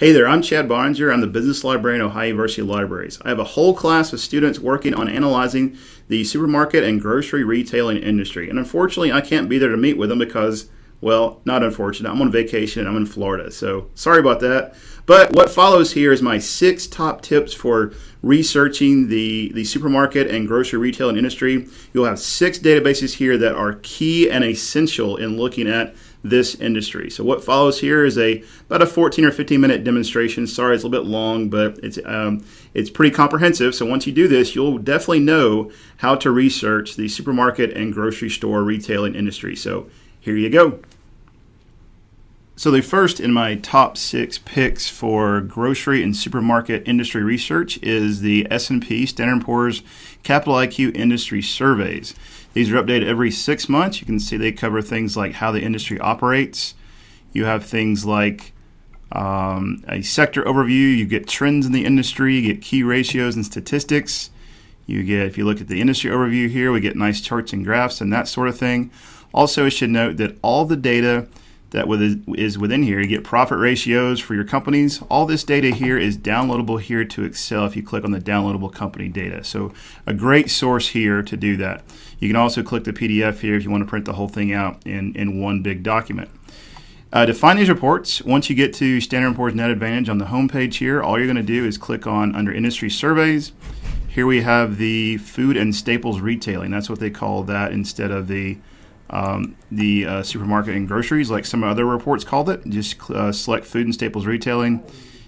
Hey there, I'm Chad Boeninger. I'm the business librarian at Ohio University Libraries. I have a whole class of students working on analyzing the supermarket and grocery retailing industry. And unfortunately, I can't be there to meet with them because, well, not unfortunate. I'm on vacation and I'm in Florida. So sorry about that. But what follows here is my six top tips for researching the, the supermarket and grocery retailing industry. You'll have six databases here that are key and essential in looking at this industry. So what follows here is a about a 14 or 15 minute demonstration. Sorry, it's a little bit long, but it's um, it's pretty comprehensive. So once you do this, you'll definitely know how to research the supermarket and grocery store retailing industry. So here you go. So the first in my top six picks for grocery and supermarket industry research is the S&P Standard & Poor's Capital IQ Industry Surveys. These are updated every six months. You can see they cover things like how the industry operates. You have things like um, a sector overview. You get trends in the industry. You get key ratios and statistics. You get, if you look at the industry overview here, we get nice charts and graphs and that sort of thing. Also, I should note that all the data that is within here. You get profit ratios for your companies. All this data here is downloadable here to Excel if you click on the downloadable company data. So a great source here to do that. You can also click the PDF here if you want to print the whole thing out in, in one big document. Uh, to find these reports, once you get to Standard & Poor's Net Advantage on the home page here, all you're going to do is click on under Industry Surveys. Here we have the food and staples retailing. That's what they call that instead of the um, the uh, supermarket and groceries, like some other reports called it. Just uh, select food and staples retailing,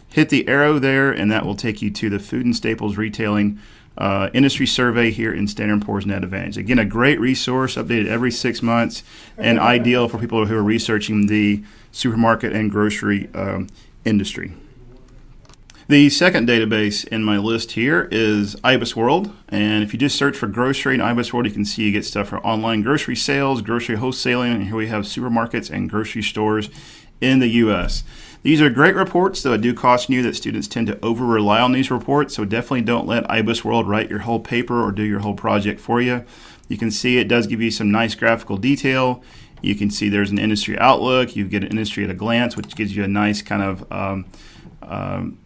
hit the arrow there, and that will take you to the food and staples retailing uh, industry survey here in Standard & Poor's Net Advantage. Again, a great resource, updated every six months, and ideal for people who are researching the supermarket and grocery um, industry. The second database in my list here is IBISWorld. And if you just search for grocery in IBISWorld, you can see you get stuff for online grocery sales, grocery wholesaling, and here we have supermarkets and grocery stores in the U.S. These are great reports, though I do caution you that students tend to over rely on these reports, so definitely don't let IBISWorld write your whole paper or do your whole project for you. You can see it does give you some nice graphical detail. You can see there's an industry outlook. You get an industry at a glance, which gives you a nice kind of um, um,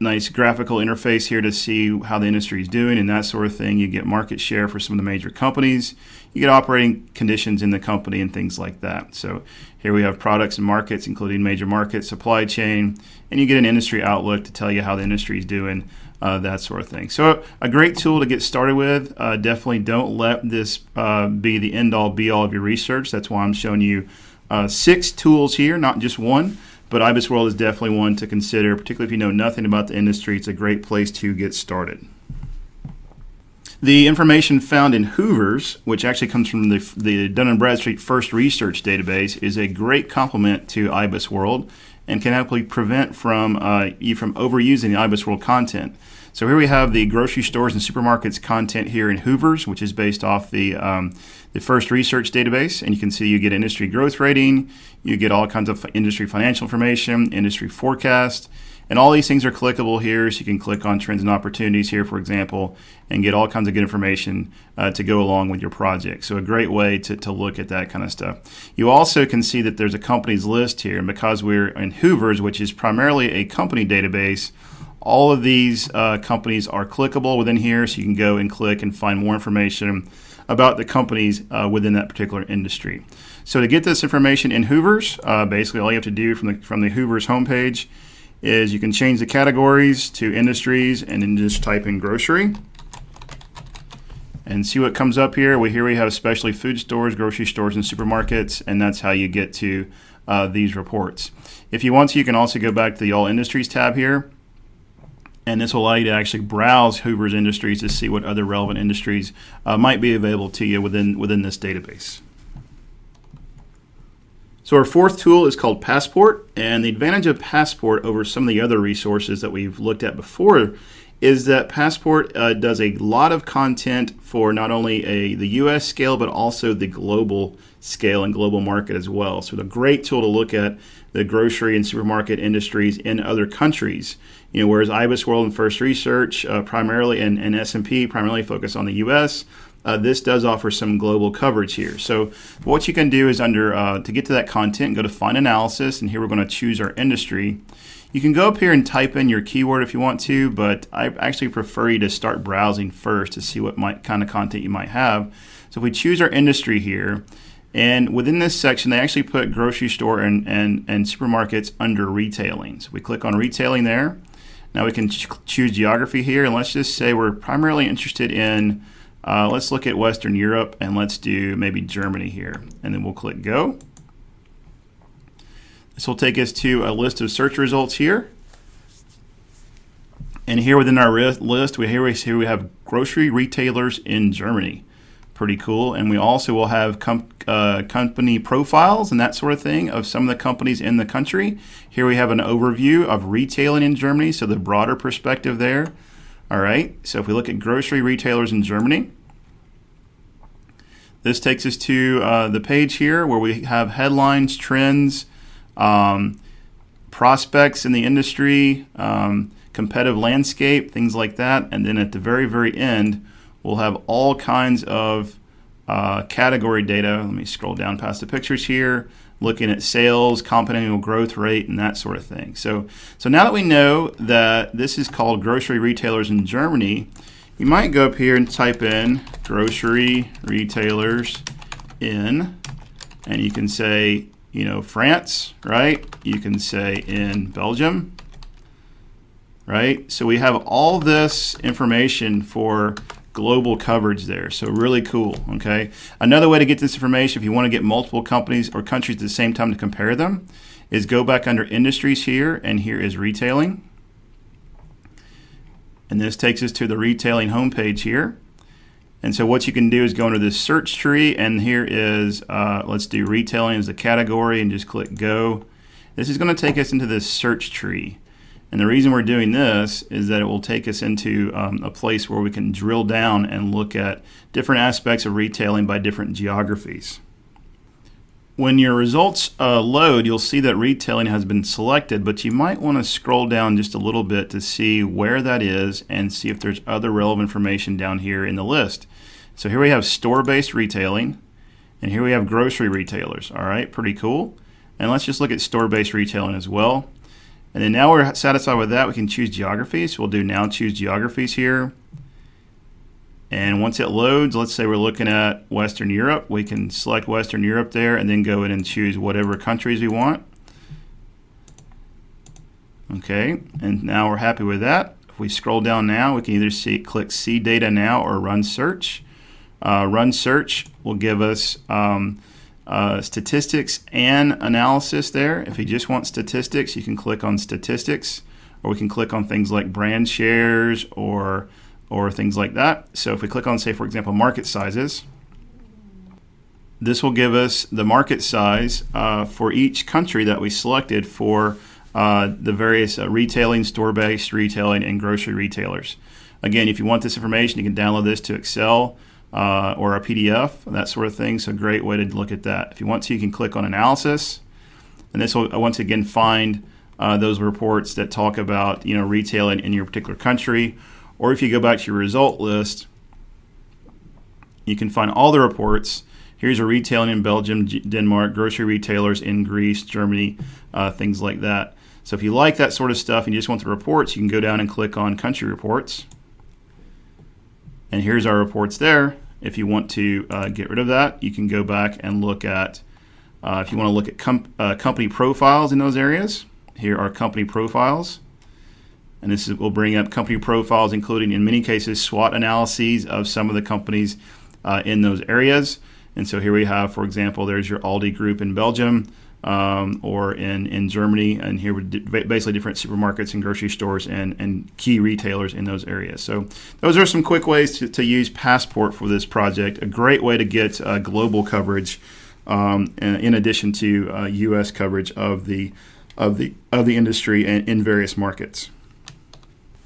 nice graphical interface here to see how the industry is doing and that sort of thing. You get market share for some of the major companies. You get operating conditions in the company and things like that. So here we have products and markets, including major markets, supply chain, and you get an industry outlook to tell you how the industry is doing, uh, that sort of thing. So a great tool to get started with. Uh, definitely don't let this uh, be the end all be all of your research. That's why I'm showing you uh, six tools here, not just one. But IBISWorld is definitely one to consider, particularly if you know nothing about the industry. It's a great place to get started. The information found in Hoover's, which actually comes from the, the Dun & Bradstreet First Research Database, is a great complement to IBISWorld and can help prevent from uh, you from overusing the IBISWorld content. So here we have the grocery stores and supermarkets content here in Hoover's, which is based off the um, the first research database, and you can see you get industry growth rating, you get all kinds of industry financial information, industry forecast, and all these things are clickable here. So you can click on trends and opportunities here, for example, and get all kinds of good information uh, to go along with your project. So a great way to, to look at that kind of stuff. You also can see that there's a companies list here, and because we're in Hoover's, which is primarily a company database, all of these uh, companies are clickable within here, so you can go and click and find more information about the companies uh, within that particular industry. So to get this information in Hoover's, uh, basically all you have to do from the from the Hoover's homepage is you can change the categories to industries and then just type in grocery and see what comes up here. We here we have especially food stores, grocery stores, and supermarkets, and that's how you get to uh, these reports. If you want to, you can also go back to the All Industries tab here and this will allow you to actually browse Hoover's Industries to see what other relevant industries uh, might be available to you within, within this database. So our fourth tool is called Passport, and the advantage of Passport over some of the other resources that we've looked at before is that Passport uh, does a lot of content for not only a the U.S. scale but also the global scale and global market as well. So a great tool to look at the grocery and supermarket industries in other countries. You know, whereas IBISWorld and First Research uh, primarily and, and S&P primarily focus on the U.S., uh, this does offer some global coverage here. So what you can do is under uh, to get to that content, go to Find Analysis, and here we're going to choose our industry. You can go up here and type in your keyword if you want to, but I actually prefer you to start browsing first to see what might, kind of content you might have. So if we choose our industry here, and within this section, they actually put grocery store and, and, and supermarkets under retailing. So we click on retailing there. Now we can ch choose geography here, and let's just say we're primarily interested in, uh, let's look at Western Europe, and let's do maybe Germany here. And then we'll click go. This will take us to a list of search results here. And here within our list, we here we see we have grocery retailers in Germany. Pretty cool. And we also will have com uh, company profiles and that sort of thing of some of the companies in the country. Here we have an overview of retailing in Germany, so the broader perspective there. All right. So if we look at grocery retailers in Germany, this takes us to uh, the page here where we have headlines, trends, um, prospects in the industry, um, competitive landscape, things like that. And then at the very, very end, we'll have all kinds of uh, category data. Let me scroll down past the pictures here, looking at sales, compound annual growth rate, and that sort of thing. So, so now that we know that this is called grocery retailers in Germany, you might go up here and type in grocery retailers in, and you can say you know, France, right? You can say in Belgium, right? So we have all this information for global coverage there. So really cool, okay? Another way to get this information, if you want to get multiple companies or countries at the same time to compare them, is go back under industries here, and here is retailing. And this takes us to the retailing homepage here. And so what you can do is go into this search tree, and here is, uh, let's do retailing as a category, and just click go. This is going to take us into this search tree. And the reason we're doing this is that it will take us into um, a place where we can drill down and look at different aspects of retailing by different geographies. When your results uh, load, you'll see that retailing has been selected, but you might want to scroll down just a little bit to see where that is and see if there's other relevant information down here in the list. So here we have store-based retailing, and here we have grocery retailers. All right, pretty cool. And let's just look at store-based retailing as well. And then now we're satisfied with that, we can choose geographies. We'll do now choose geographies here. And once it loads, let's say we're looking at Western Europe, we can select Western Europe there and then go in and choose whatever countries we want. Okay, and now we're happy with that. If we scroll down now, we can either see click See Data Now or Run Search. Uh, run Search will give us um, uh, statistics and analysis there. If you just want statistics, you can click on Statistics, or we can click on things like brand shares or or things like that. So if we click on, say, for example, market sizes, this will give us the market size uh, for each country that we selected for uh, the various uh, retailing, store-based retailing, and grocery retailers. Again, if you want this information, you can download this to Excel uh, or a PDF, that sort of thing. So great way to look at that. If you want to, you can click on Analysis, and this will once again find uh, those reports that talk about you know retailing in your particular country or if you go back to your result list, you can find all the reports. Here's a retailing in Belgium, Denmark, grocery retailers in Greece, Germany, uh, things like that. So if you like that sort of stuff and you just want the reports, you can go down and click on country reports. And here's our reports there. If you want to uh, get rid of that, you can go back and look at, uh, if you want to look at uh, company profiles in those areas, here are company profiles. And this is, will bring up company profiles, including in many cases SWOT analyses of some of the companies uh, in those areas. And so here we have, for example, there's your Aldi group in Belgium um, or in, in Germany, and here we're basically different supermarkets and grocery stores and, and key retailers in those areas. So those are some quick ways to, to use Passport for this project. A great way to get uh, global coverage um, in addition to uh, U.S. coverage of the of the of the industry in, in various markets.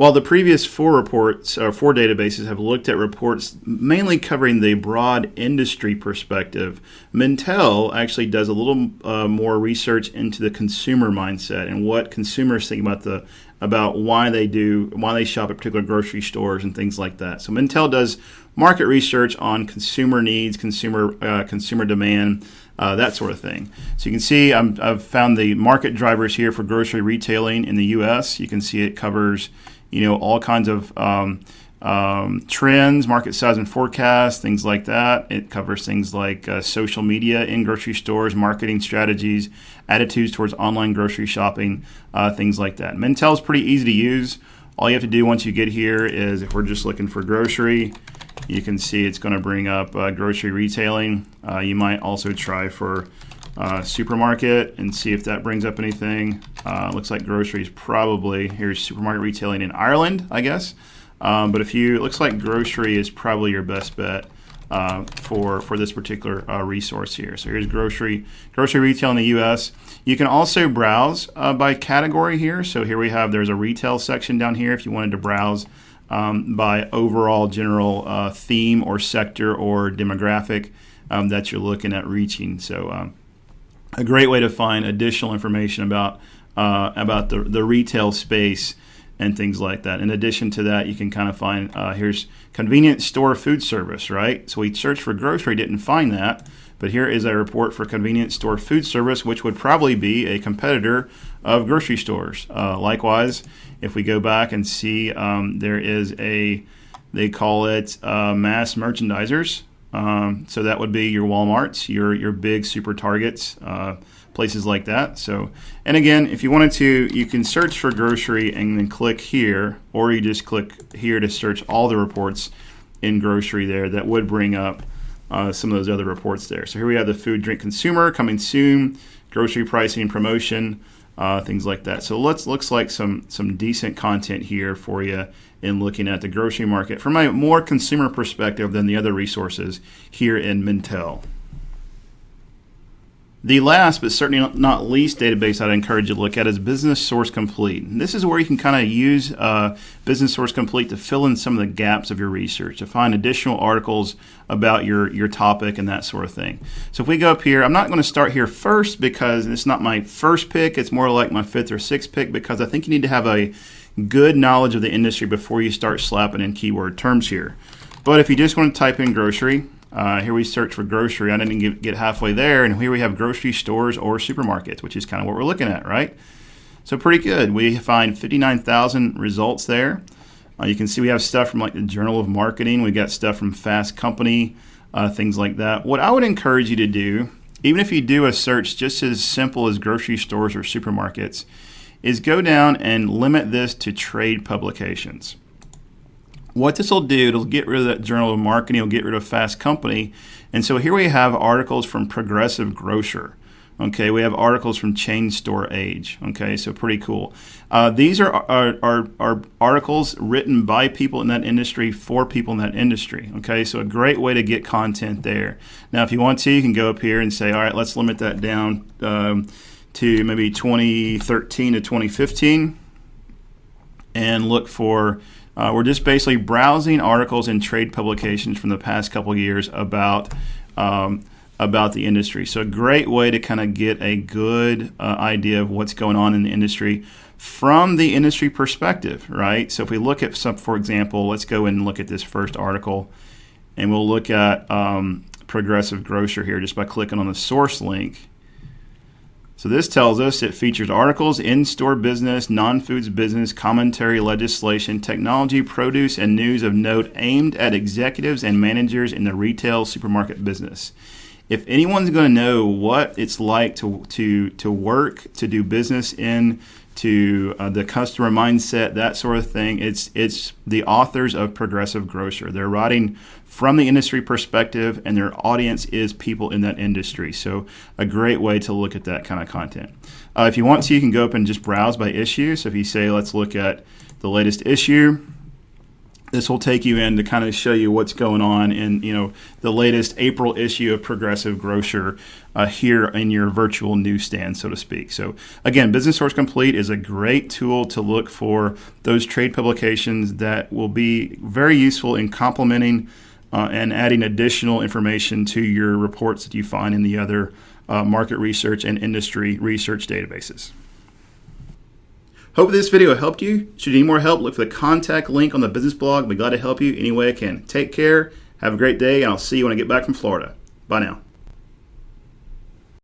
While the previous four reports or four databases have looked at reports mainly covering the broad industry perspective, Mintel actually does a little uh, more research into the consumer mindset and what consumers think about the about why they do why they shop at particular grocery stores and things like that. So Mintel does market research on consumer needs, consumer uh, consumer demand, uh, that sort of thing. So you can see i have found the market drivers here for grocery retailing in the U.S. You can see it covers you know all kinds of um, um, trends, market size and forecast, things like that. It covers things like uh, social media in grocery stores, marketing strategies, attitudes towards online grocery shopping, uh, things like that. Mintel is pretty easy to use. All you have to do once you get here is if we're just looking for grocery, you can see it's going to bring up uh, grocery retailing. Uh, you might also try for uh, supermarket and see if that brings up anything. Uh, looks like groceries probably. Here's supermarket retailing in Ireland, I guess. Um, but if you, it looks like grocery is probably your best bet uh, for for this particular uh, resource here. So here's grocery grocery retail in the U.S. You can also browse uh, by category here. So here we have there's a retail section down here if you wanted to browse um, by overall general uh, theme or sector or demographic um, that you're looking at reaching. So um, a great way to find additional information about uh, about the the retail space and things like that. In addition to that, you can kind of find uh, here's convenience store food service, right? So we searched for grocery, didn't find that, but here is a report for convenience store food service, which would probably be a competitor of grocery stores. Uh, likewise, if we go back and see, um, there is a they call it uh, mass merchandisers. Um, so that would be your WalMarts, your your big super targets. Uh, places like that. So, and again, if you wanted to, you can search for grocery and then click here, or you just click here to search all the reports in grocery there that would bring up uh, some of those other reports there. So here we have the food, drink, consumer coming soon, grocery pricing promotion, uh, things like that. So let's looks like some some decent content here for you in looking at the grocery market from a more consumer perspective than the other resources here in Mintel. The last, but certainly not least, database I'd encourage you to look at is Business Source Complete. This is where you can kind of use uh, Business Source Complete to fill in some of the gaps of your research, to find additional articles about your, your topic and that sort of thing. So if we go up here, I'm not going to start here first because it's not my first pick. It's more like my fifth or sixth pick because I think you need to have a good knowledge of the industry before you start slapping in keyword terms here. But if you just want to type in grocery, uh, here we search for grocery. I didn't get, halfway there, and here we have grocery stores or supermarkets, which is kind of what we're looking at, right? So pretty good. We find 59,000 results there. Uh, you can see we have stuff from like the Journal of Marketing. We got stuff from Fast Company, uh, things like that. What I would encourage you to do, even if you do a search just as simple as grocery stores or supermarkets, is go down and limit this to trade publications. What this will do, it'll get rid of that Journal of Marketing, it'll get rid of Fast Company. And so here we have articles from Progressive Grocer. Okay, we have articles from Chain Store Age. Okay, so pretty cool. Uh, these are, are, are, are, articles written by people in that industry for people in that industry. Okay, so a great way to get content there. Now, if you want to, you can go up here and say, all right, let's limit that down um, to maybe 2013 to 2015 and look for uh, we're just basically browsing articles and trade publications from the past couple years about um, about the industry. So a great way to kind of get a good uh, idea of what's going on in the industry from the industry perspective, right? So if we look at some, for example, let's go and look at this first article, and we'll look at um, Progressive Grocer here just by clicking on the source link. So this tells us it features articles, in-store business, non-foods business, commentary, legislation, technology, produce, and news of note aimed at executives and managers in the retail supermarket business. If anyone's going to know what it's like to, to, to work, to do business in to uh, the customer mindset, that sort of thing. It's it's the authors of Progressive Grocer. They're writing from the industry perspective, and their audience is people in that industry. So a great way to look at that kind of content. Uh, if you want to, you can go up and just browse by issue. So if you say, let's look at the latest issue, this will take you in to kind of show you what's going on in you know the latest April issue of Progressive Grocer uh, here in your virtual newsstand, so to speak. So again, Business Source Complete is a great tool to look for those trade publications that will be very useful in complementing uh, and adding additional information to your reports that you find in the other uh, market research and industry research databases. Hope this video helped you. Should you need more help, look for the contact link on the business blog. I'll be glad to help you any way I can. Take care, have a great day, and I'll see you when I get back from Florida. Bye now.